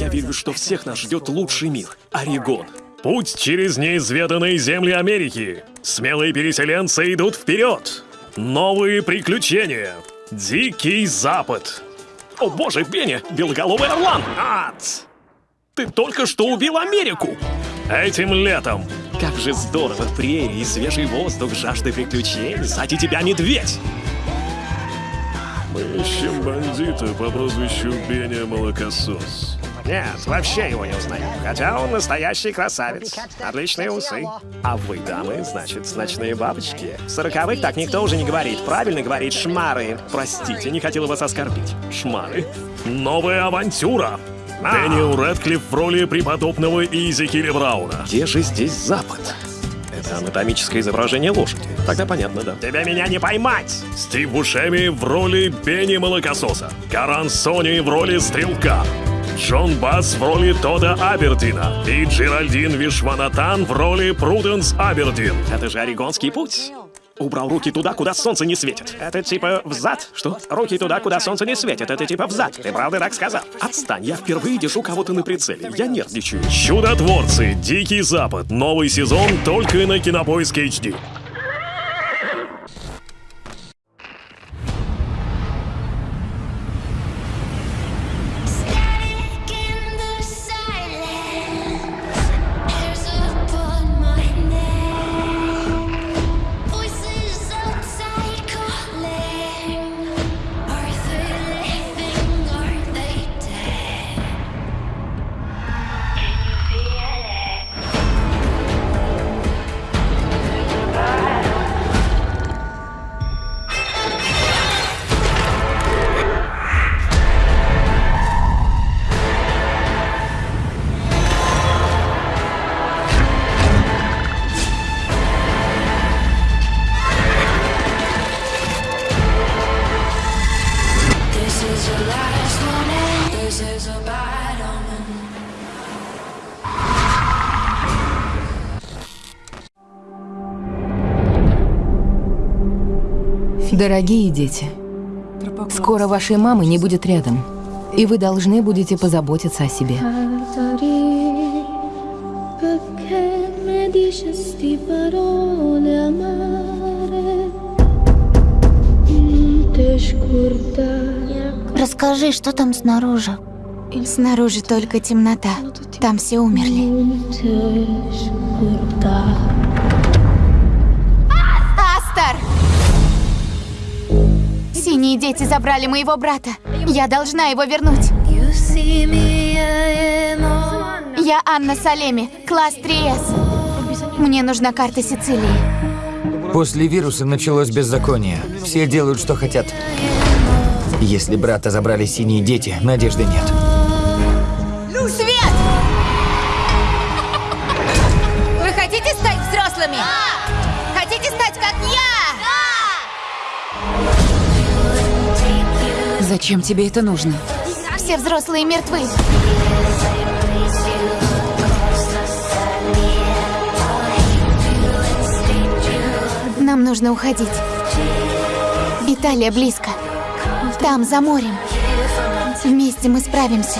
Я верю, что всех нас ждет лучший мир. Орегон. Путь через неизведанные земли Америки. Смелые переселенцы идут вперед. Новые приключения. Дикий Запад. О боже, Бенни, белоголовый орлан! Ад! Ты только что убил Америку! Этим летом. Как же здорово, прерии, свежий воздух, жажда приключений. Сзади тебя медведь! Мы ищем бандита по прозвищу Беня Молокосос. Нет, вообще его не узнаю. Хотя он настоящий красавец. Отличные усы. А вы, дамы, значит, ночные бабочки. Сороковых так никто уже не говорит. Правильно говорит шмары. Простите, не хотела вас оскорбить. Шмары. Новая авантюра. Дэниел Рэдклифф в роли преподобного Изи Килли Брауна. Где же здесь Запад? Это анатомическое изображение лошади. Тогда понятно, да. Тебя меня не поймать! Стив Бушеми в роли Бенни Молокососа. Каран Сони в роли Стрелка. Джон Басс в роли Тода Абердина. И Джеральдин Вишванатан в роли Пруденс Абердин. Это же Орегонский путь. Убрал руки туда, куда солнце не светит. Это типа взад? Что? Руки туда, куда солнце не светит. Это типа взад. Ты правда так сказал? Отстань, я впервые держу кого-то на прицеле. Я нервничаю. Чудотворцы. Дикий Запад. Новый сезон только на Кинопоиск HD. Дорогие дети, скоро вашей мамы не будет рядом, и вы должны будете позаботиться о себе. Расскажи, что там снаружи? Снаружи только темнота. Там все умерли. Синие дети забрали моего брата. Я должна его вернуть. Я Анна Салеми, класс 3С. Мне нужна карта Сицилии. После вируса началось беззаконие. Все делают, что хотят. Если брата забрали синие дети, надежды нет. Зачем тебе это нужно? Все взрослые мертвы. Нам нужно уходить. Италия близко. Там, за морем. Вместе мы справимся.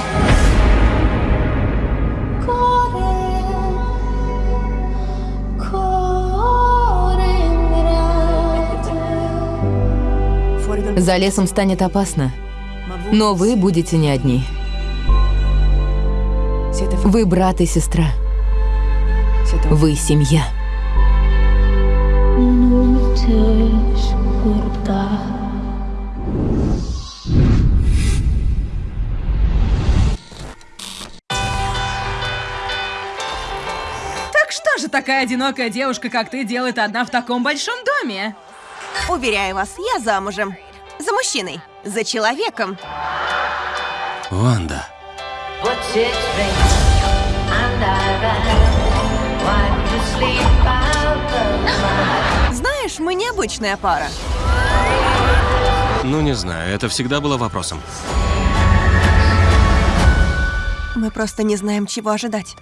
За лесом станет опасно, но вы будете не одни. Вы брат и сестра. Вы семья. Так что же такая одинокая девушка, как ты, делает одна в таком большом доме? Уверяю вас, я замужем. За мужчиной. За человеком. Ванда. Знаешь, мы необычная пара. Ну, не знаю, это всегда было вопросом. Мы просто не знаем, чего ожидать.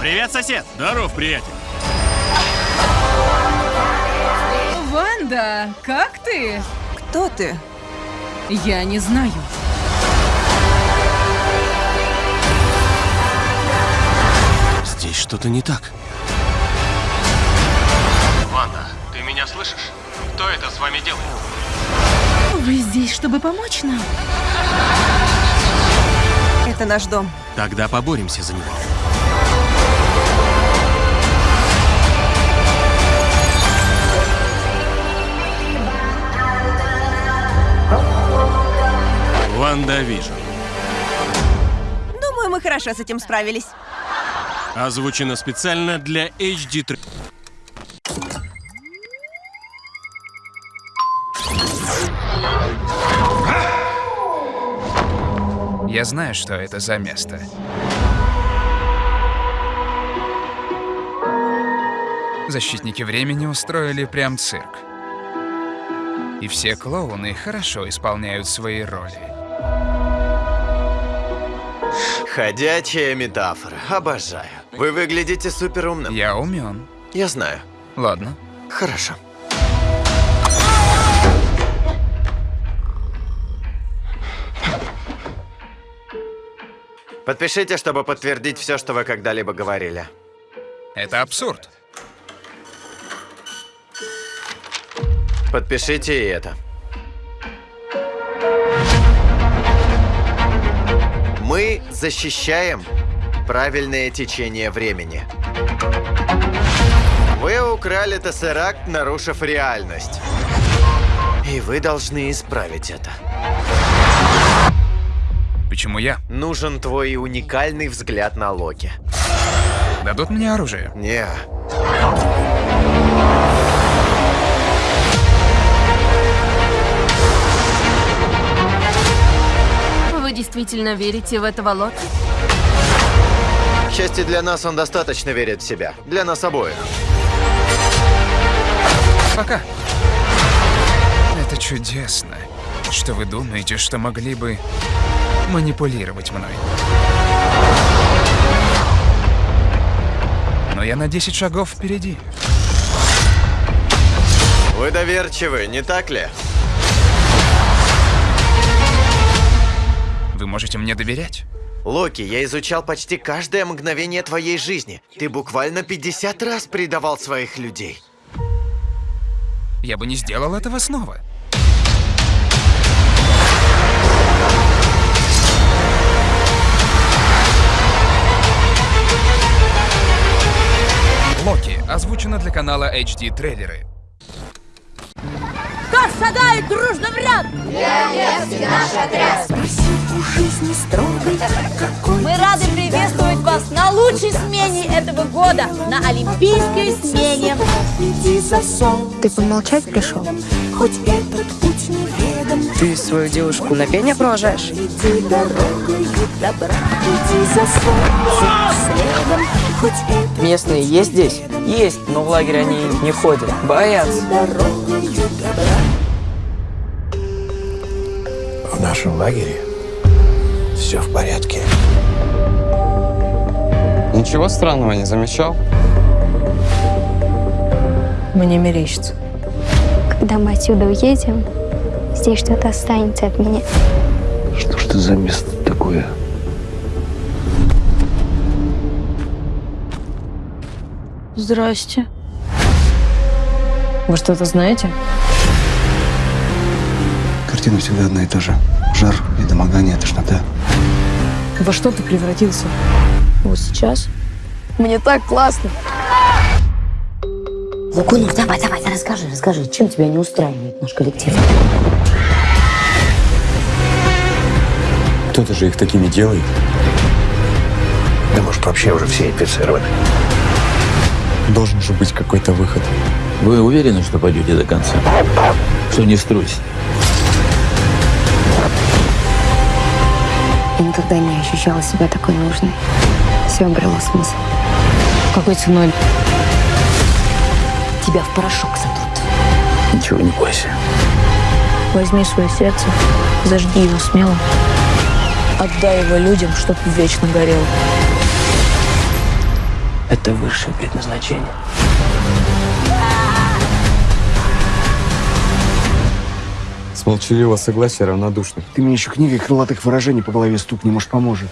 Привет, сосед! Ванда, Ванда, как ты? Кто ты? Я не знаю. Здесь что-то не так. Ванда, ты меня слышишь? Кто это с вами делает? Вы здесь, чтобы помочь нам? Это наш дом. Тогда поборемся за него. Вижн. Думаю, мы хорошо с этим справились. Озвучено специально для HD 3. Я знаю, что это за место. Защитники времени устроили прям цирк. И все клоуны хорошо исполняют свои роли. Ходячая метафора. Обожаю. Вы выглядите супер умным. Я умен. Я знаю. Ладно. Хорошо. Подпишите, чтобы подтвердить все, что вы когда-либо говорили. Это абсурд. Подпишите и это. Защищаем правильное течение времени. Вы украли Тессеракт, нарушив реальность. И вы должны исправить это. Почему я? Нужен твой уникальный взгляд на Локи. Дадут мне оружие? Не. Действительно верите в этого Локи? К счастью для нас, он достаточно верит в себя. Для нас обоих. Пока. Это чудесно, что вы думаете, что могли бы манипулировать мной. Но я на 10 шагов впереди. Вы доверчивы, не так ли? Вы можете мне доверять? Локи, я изучал почти каждое мгновение твоей жизни. Ты буквально 50 раз предавал своих людей. Я бы не сделал этого снова. Локи озвучено для канала HD Трейлеры. Кто шагает дружно в ряд? Королевский наш отряд. Мы рады приветствовать вас на лучшей смене этого года, на Олимпийской смене. Ты помолчать пришел? Хоть этот путь неведом, Ты свою девушку на пене провожаешь? иди дорогой добра, иди за следом. Местные есть здесь? Есть, но в лагерь они не ходят. Боятся. В нашем лагере все в порядке. Ничего странного не замечал? Мне мерещится. Когда мы отсюда уедем, здесь что-то останется от меня. Что ж это за место такое? Здрасте. Вы что-то знаете? Картина всегда одна и та же. Жар, недомогание, тошнота. Во что ты превратился? Вот сейчас? Мне так классно. Лукунов, давай, давай, расскажи, расскажи, чем тебя не устраивает наш коллектив? Кто-то же их такими делает. Да может вообще уже все инфицированы. Должен же быть какой-то выход. Вы уверены, что пойдете до конца? Что не струсите? Я никогда не ощущала себя такой нужной. Все обрело смысл. Какой ценой? Тебя в порошок сотрут. Ничего не бойся. Возьми свое сердце, зажги его смело. Отдай его людям, чтоб вечно горел. Это высшее предназначение. С молчаливого согласия равнодушны. Ты мне еще книгой крылатых выражений по голове стукни, может, поможет.